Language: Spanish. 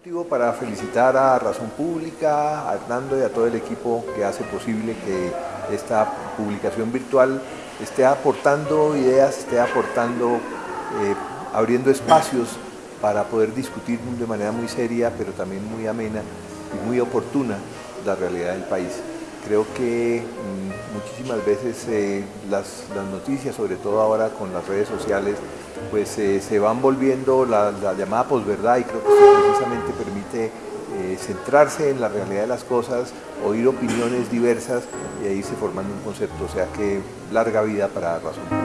motivo para felicitar a Razón Pública, a Hernando y a todo el equipo que hace posible que esta publicación virtual esté aportando ideas, esté aportando, eh, abriendo espacios para poder discutir de manera muy seria, pero también muy amena y muy oportuna la realidad del país. Creo que mm, muchísimas veces eh, las, noticias, sobre todo ahora con las redes sociales, pues eh, se van volviendo la, llamada posverdad y creo que eso precisamente permite eh, centrarse en la realidad de las cosas, oír opiniones diversas y ahí se formando un concepto, o sea que larga vida para razón.